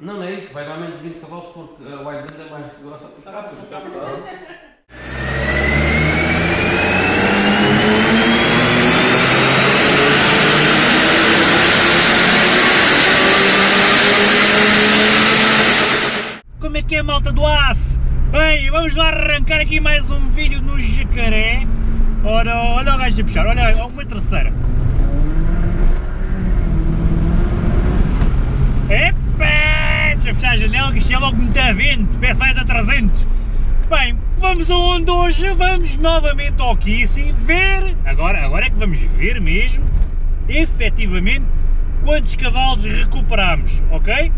Não, não é isso, vai dar menos de 20 cavalos porque a wide band é mais grossa que o carro. Como é que é malta do aço? Bem, vamos lá arrancar aqui mais um vídeo no jacaré. Ora, olha o gajo a puxar, olha, uma terceira. Epa! Deixa eu fechar a janela que isto é logo muito a vento, parece mais a 300. Bem, vamos aonde hoje? Vamos novamente ao Kissy ver, agora, agora é que vamos ver mesmo, efetivamente, quantos cavalos recuperamos, ok?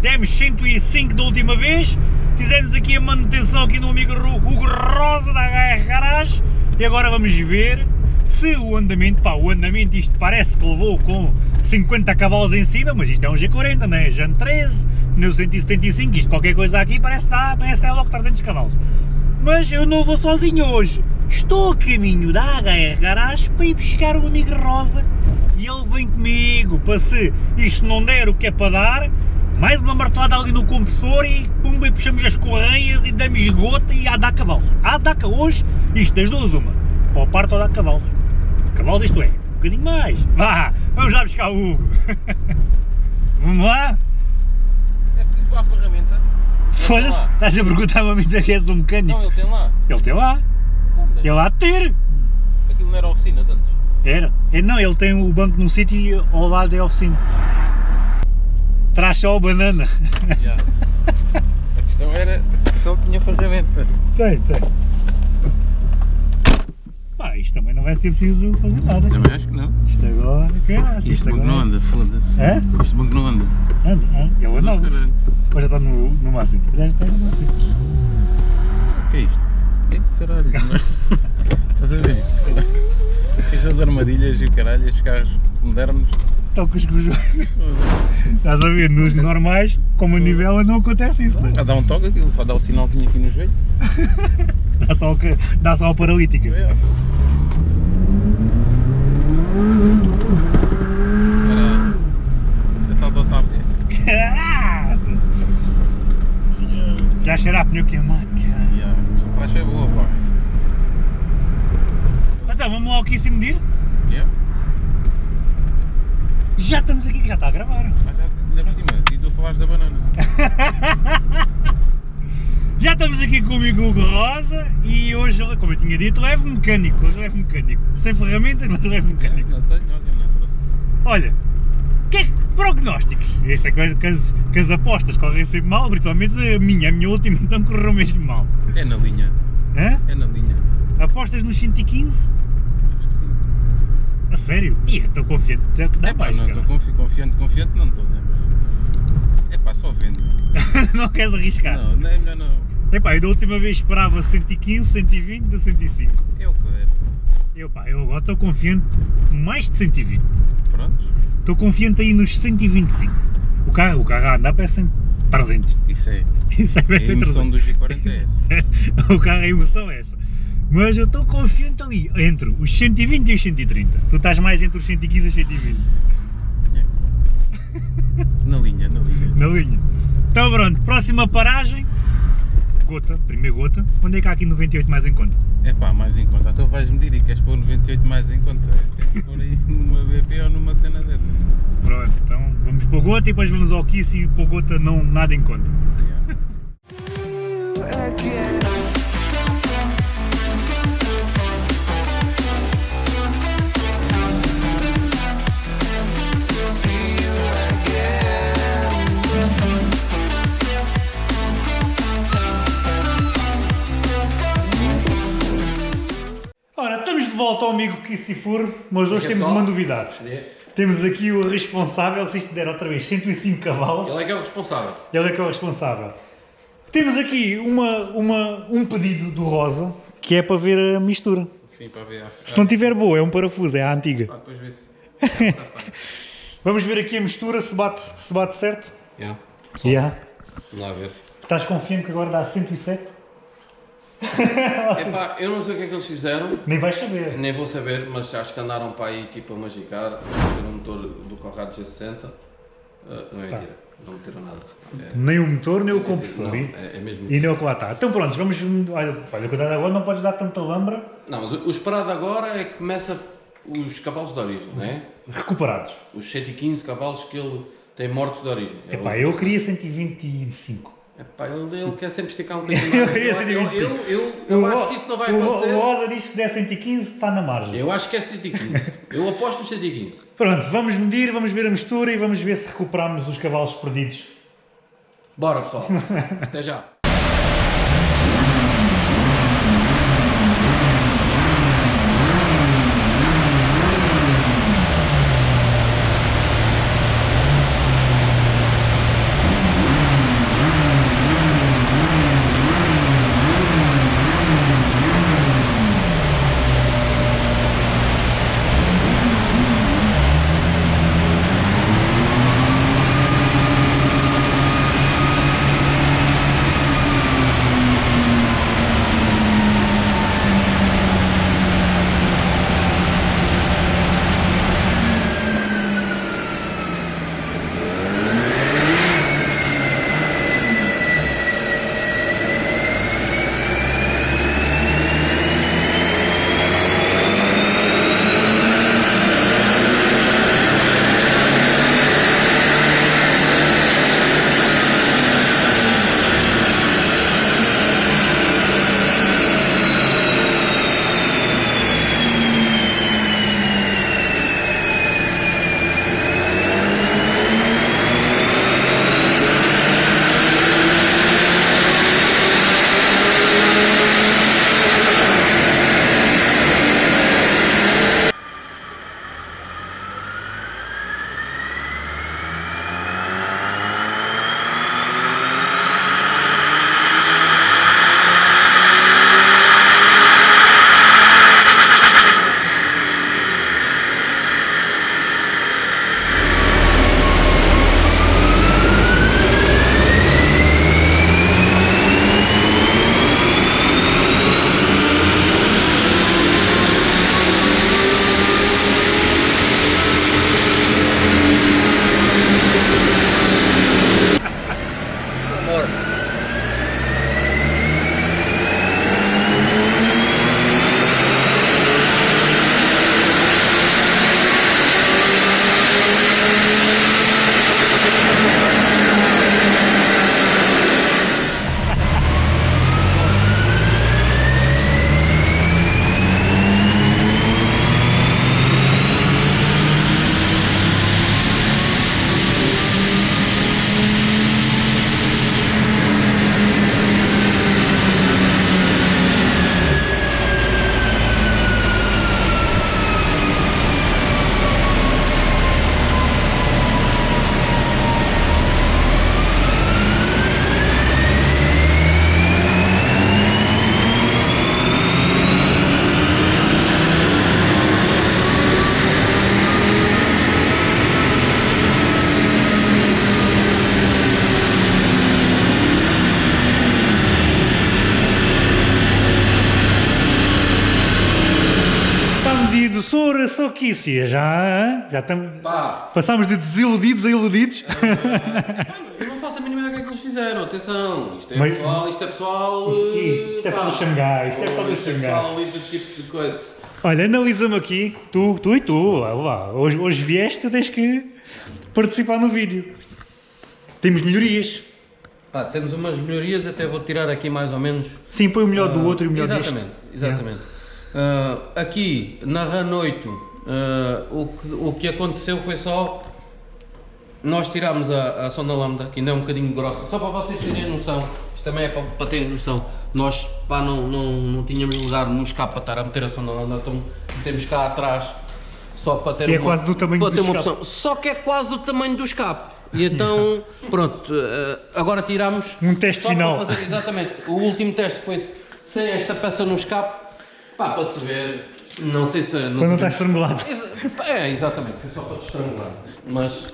Demos 105 da última vez, fizemos aqui a manutenção aqui no amigo Hugo Rosa da HR Garage e agora vamos ver se o andamento, pá, o andamento isto parece que levou com 50 cavalos em cima, mas isto é um G40, não é? Jan 13, pneu 175, isto qualquer coisa aqui parece, dá, parece é logo 300 cavalos. Mas eu não vou sozinho hoje, estou a caminho da HR Garage para ir buscar o amigo Rosa e ele vem comigo para se isto não der o que é para dar, mais uma martelada ali no compressor e pumba e puxamos as correias e damos gota e há dar cavalos. Há dar hoje, isto das duas uma, ou parte ou dá cavalos. Cavalos isto é, um bocadinho mais. Vá, vamos lá buscar o Hugo. vamos lá? É preciso levar a ferramenta? Foda-se, estás a perguntar-me a mim que és um mecânico. Não, ele tem lá. Ele tem lá, Então, ele há de ter. Aquilo não era oficina de antes. Era. É, não, ele tem o banco num sítio e ao lado é a oficina. Traz só a banana. Já. A questão era que só tinha ferramenta. Tem, tem. Pá, isto também não vai ser preciso fazer nada. Também acho que não. Isto agora, caralho. Isto banco agora... não anda, foda-se. É? Este banco não anda. Anda, anda. Ele anda. Ou já está no, no máximo? Já está no máximo. O que é isto? É caralho. mas- Estás a ver? Estas armadilhas e o caralho, estes carros modernos. Estão com os cujos. Estás a ver? Nos normais, como a nivela, não acontece isso, né? A dar um toque aquilo, dar o sinalzinho aqui no joelho. Dá só, o que- dá só a paralítica. É. Era. Essa autotápia. Caraças! Já cheira a pneu queimado, cara. Yeah. Esta praxe é boa, pá. Então, vamos lá ao que se medir? Yeah. Já estamos aqui, já está a gravar. Mas já, ainda por cima, e tu falaste da banana. Já estamos aqui com o amigo Hugo Rosa e hoje, como eu tinha dito, levo mecânico. Hoje levo mecânico. Sem ferramentas, mas levo mecânico. Não tenho, olha, não trouxe. Olha, que que, prognósticos? Essa é coisa que as, que as apostas correm sempre mal, principalmente a minha. A minha última então correu mesmo mal. É na linha, Hã? é na linha. Apostas nos 115? Acho que sim. A sério? Ih, estou confiante que dá É pá, mais, não estou confi confiante, confiante não estou, né? Mas. É pá, só vendo. não queres arriscar? Não, não é melhor não. Epá, eu da última vez esperava 115, 120 do 105. É o que der. Eu, pá, eu agora estou confiante mais de 120. Prontos? Estou confiante aí nos 125. O carro, o carro a andar parece que tem 300. Isso é. Isso é A emoção 300. do G40 é essa. o carro, a emoção é essa. Mas eu estou confiante ali, entre os 120 e os 130. Tu estás mais entre os 115 e os 120. Na linha, na linha. Na linha. Então pronto, próxima paragem. Gota, primeira gota. Onde é que há aqui 98 mais em conta? É pá, mais em conta. Então vais medir e queres pôr 98 mais em conta. Tens que pôr aí numa BP ou numa cena dessas. Pronto, então vamos para o gota e depois vamos ao Kiss e para o gota não nada em conta. Yeah. Estamos de volta ao amigo Kissifur, mas hoje que é temos uma novidade. Temos aqui o responsável, se isto der outra vez 105 cavalos, Ele é que é o responsável. ele é que é o responsável. Temos aqui uma, uma, um pedido do Rosa, que é para ver a mistura. Sim, para ver. Se não tiver boa, é um parafuso, é a antiga. Ah, depois vê-se. Vamos ver aqui a mistura, se bate, se bate certo. Yeah. Yeah. Vamos lá ver. Estás confiante que agora dá 107? Epá, eu não sei o que é que eles fizeram, Nem vais saber. nem vou saber, mas acho que andaram para aí tipo a magicar, fazer um motor do Conrad G60 Ah, não é Tá. mentira, não meteram nada. É, Nem o motor, nem o é- compressor. não, e, é, é mesmo. e nem o que lá está. Então pronto, vamos. Olha, olha cuidado agora, não podes dar tanta lambra. Não, mas o o esperado agora é que começa os cavalos de origem, não é? Recuperados. Os 115 cavalos que ele tem mortos de origem. É Epá, o- eu queria 125. Epá, ele, ele quer sempre esticar um bocadinho Eu mais. eu, 125. eu, eu, eu acho que isso não vai acontecer. O Rosa diz que se der 115 está na margem. Eu acho que é 115. Eu aposto nos 115. Pronto, vamos medir, vamos ver a mistura e vamos ver se recuperamos os cavalos perdidos. Bora pessoal. Até já. Isso já, já estamos. Passámos de desiludidos a iludidos. eu não faço a mínima ideia do que é que eles fizeram. Atenção, isto é Mas- pessoal, isto é pessoal. Isto- isto é só do Xangai, isto é só do Isto é Xangai. pessoal ali do tipo de coisa. Olha, analisamos aqui, tu, tu e tu, lá, lá. Hoje, hoje vieste, tens que participar no vídeo. Temos melhorias. Pá, temos umas melhorias, até vou tirar aqui mais ou menos. Sim, põe o melhor do outro e o melhor exatamente, deste. Exatamente. Ah, aqui na RAN 8, ah, o, que, o que aconteceu foi só. Nós tirámos a, a sonda lambda, que ainda é um bocadinho grossa, só para vocês terem noção. Isto também é para, para terem noção. Nós pá, não, não, não tínhamos lugar no escape para estar a meter a sonda lambda, então metemos cá atrás só para ter Que é uma, quase do tamanho para do ter uma opção. Só que é quase do tamanho do escape. E então, pronto, eh, agora tiramos. Um teste final. Fazer, exatamente. O último teste foi sem esta peça no escape. Pá, para se ver. Não sei se. Quando não está estrangulado. É, exatamente, foi só para te estrangular. Mas.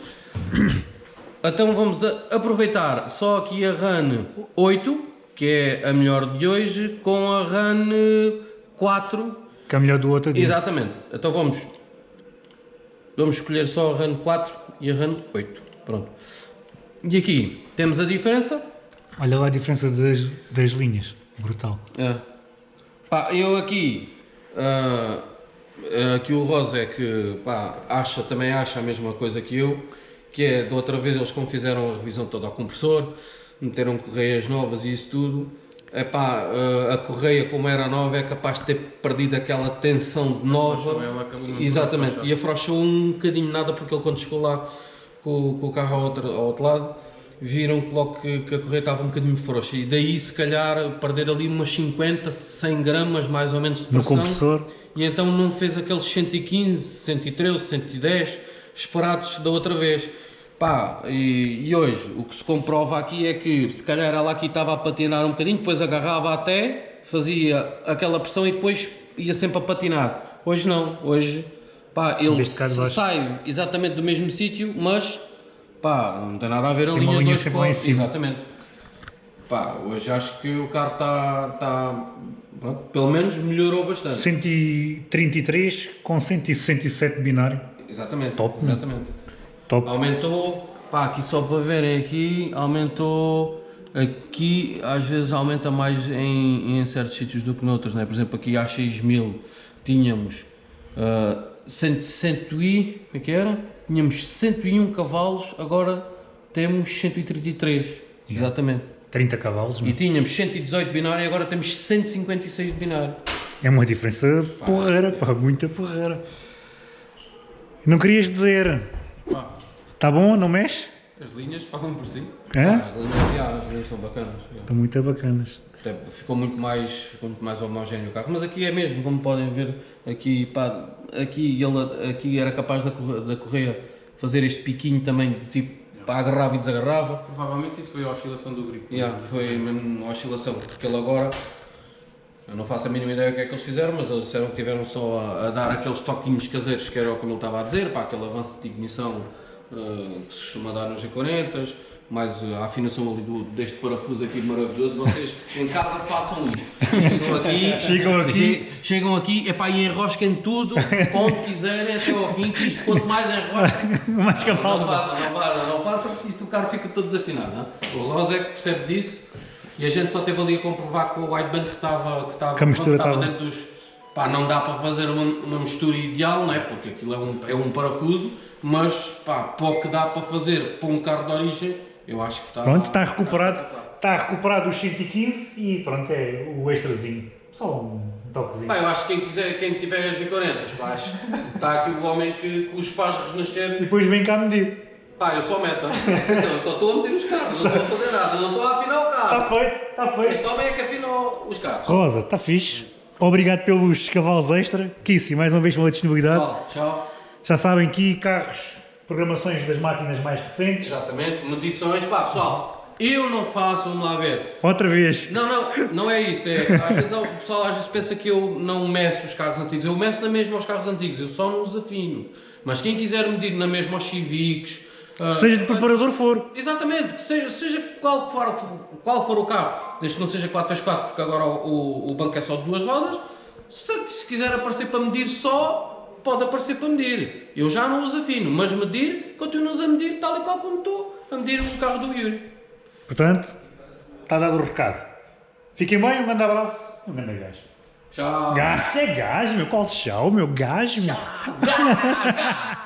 Então vamos a- aproveitar só aqui a RAN 8, que é a melhor de hoje, com a RAN 4. Que é o melhor do outro dia. Exatamente. Então vamos. Vamos escolher só a RAN 4 e a RAN 8. Pronto. E aqui temos a diferença. Olha lá a diferença das, das linhas. Brutal. É. Pá, eu aqui, ah, aqui o Rosa é que pá, acha, também acha a mesma coisa que eu, que é da outra vez eles como fizeram a revisão toda ao compressor, meteram correias novas e isso tudo, é pá, ah, a correia como era nova é capaz de ter perdido aquela tensão de nova. ela muito Exatamente, e afrouxou um bocadinho nada porque ele quando chegou lá com, com o carro ao outro, ao outro lado, viram que logo que, que a correia estava um bocadinho frouxa e daí se calhar perder ali umas 50, 100 gramas mais ou menos de No pressão. compressor. E então não fez aqueles 115, 113, 110 esperados da outra vez. Pá, e, e hoje o que se comprova aqui é que se calhar ela aqui estava a patinar um bocadinho, depois agarrava até, fazia aquela pressão e depois ia sempre a patinar. Hoje não, hoje pá, ele sai exatamente do mesmo sítio, mas pá, não tem nada a ver a Tem uma linha linha dois sempre lá em cima. Exatamente. Pá, hoje acho que o carro está, está pronto, pelo menos melhorou bastante. 133 com 167 binário. Exatamente. Top, né? Exatamente. Top. Aumentou, pá, aqui só para verem aqui, aumentou aqui, às vezes aumenta mais em, em certos sítios do que noutros, né? Por exemplo, aqui há 6000 tínhamos uh, 100, 100 e, como é que era? Tínhamos 101 cavalos, agora temos 133, exatamente. 30 cavalos. E meu. tínhamos 118 binário e agora temos 156 de binário. É uma diferença porreira, pá, muita porreira. Não querias dizer, Pá, tá bom, não mexe? As linhas falam por si. É? As linhas, já, as linhas estão bacanas. já. Estão muito bacanas. Até Ficou muito mais, ficou muito mais homogéneo o carro, mas aqui é mesmo, como podem ver, aqui, pá, aqui, ele, aqui era capaz da, da correia fazer este piquinho também, tipo, pá, agarrava e desagarrava, Provavelmente isso foi a oscilação do grip. yeah, foi mesmo uma oscilação, porque ele agora, eu não faço a mínima ideia o que é que eles fizeram, mas eles disseram que tiveram só a, a dar aqueles toquinhos caseiros, que era como ele estava a dizer, pá, aquele avanço de ignição eh, que se costuma dar nos G40, mais a afinação ali do, deste parafuso aqui maravilhoso, vocês em casa façam isto. Chegam aqui, Chegam aqui. che- chegam aqui, epá, e enrosquem tudo, onde quiserem, até ao fim, que isto quanto mais enroscam, Mais não, cavalos. não façam, não façam, não façam, porque isto o carro fica todo desafinado. Não? é? O Rosa é que percebe disso e a gente só teve ali a comprovar com o wideband que estava que estava, Que a mistura estava estava- dentro dos. Pá, não dá para fazer uma, uma mistura ideal, não é? Porque aquilo é um, é um parafuso, mas pá, para o que dá para fazer para um carro de origem, eu acho que está. Pronto, está recuperado. Está recuperado os 115 e pronto, é o extrazinho. Só um toquezinho. Pá, eu acho que quem quiser, quem tiver as G40, pá, está aqui o homem que, que os faz E renascer. depois vem cá medir. Pá, eu sou messa. Eu só estou a meter os carros, não estou a fazer nada, eu não estou a afinar o Está carro. feito, está feito. Este homem é que afinou os carros. Rosa, está fixe. Obrigado pelos cavalos extra. Kissi, mais uma vez pela disponibilidade. Pessoal, tchau. Já sabem que carros, programações das máquinas mais recentes. Exatamente, medições. Pá, pessoal, eu não faço, vamos lá ver. Outra vez. Não, não, não é isso. É, às vezes o pessoal às vezes pensa que eu não meço os carros antigos. Eu meço na mesma aos carros antigos, eu só não os afino. Mas quem quiser medir na mesma aos Civics. ah, Seja de preparador for. Exatamente, que seja, seja qual, for, qual for o carro, desde que não seja 4x4, porque agora o, o, o banco é só de duas rodas. Se, se quiser aparecer para medir só, pode aparecer para medir. Eu já não os afino, mas medir, continuo a medir tal e qual como estou a medir o carro do Yuri. Portanto, está dado o recado. Fiquem bem, um grande abraço e um grande gajo. Tchau. Gajo é gajo, meu. Qual chão, meu gajo, meu. Gás.